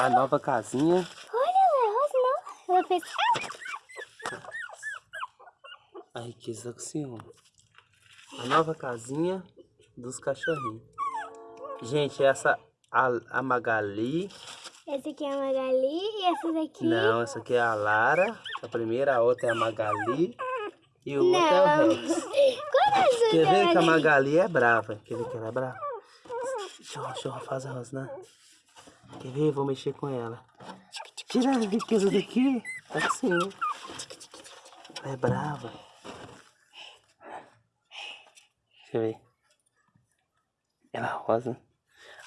A nova casinha. Olha, ela é rosa, não. Ela fez... A riqueza com o senhor. A nova casinha dos cachorrinhos. Gente, essa a, a Magali. Essa aqui é a Magali e essa daqui... Não, essa aqui é a Lara. A primeira, a outra é a Magali. E o outro é o Não. Rex. É Quer ver que a Magali? É brava? Quer ver que ela é brava? Deixa eu, eu fazer a rosna. Quer ver? Vou mexer com ela. Tira a riqueza daqui. Assim. Ela é brava. Deixa eu ver. Ela é rosa.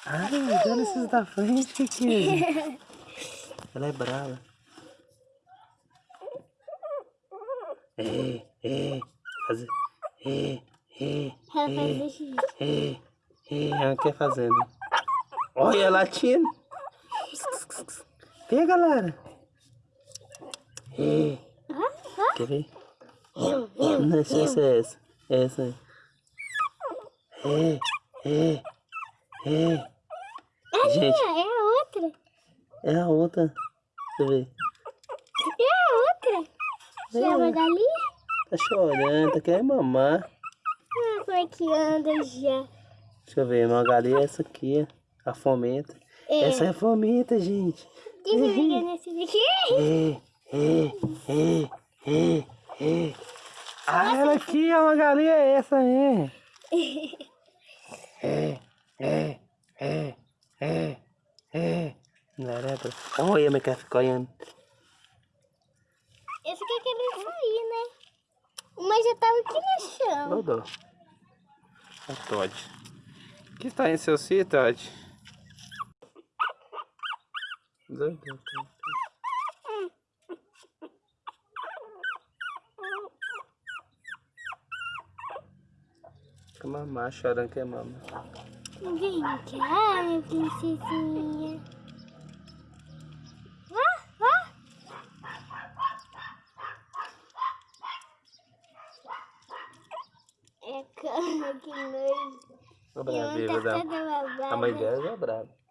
Ai, olha esses da frente aqui. Ela é brava. É, é. Fazer. É, é. Ela é. É, é, ela quer fazer, né? Olha, latindo. Pega, Lara. É. Quer ver? Não, eu ser essa. Essa aí. É, é, é. Gente, É a outra. é a outra. Deixa eu ver. É a outra. Que é a Magali. Tá chorando, tá querendo mamar. Ah, como é que anda já? Deixa eu ver, Magali é essa aqui, a fomenta. É. Essa é a fomenta, gente. Deixa eu ligar nesse daqui. É, é, é, é, é. Ah, ela aqui, a Magali é essa, é. É, é, é, é, é. Não era pra... Olha, mas quer ficar olhando. Esse aqui querendo sair, né? Uma já tava aqui no chão. É Todd. O que está em seu cio, Todd? Doido. Fica mamar, chorando que é mama. Vem cá, minha princesinha. Vá, vá. É cama que nojo. Tá. A mãe dela é brava.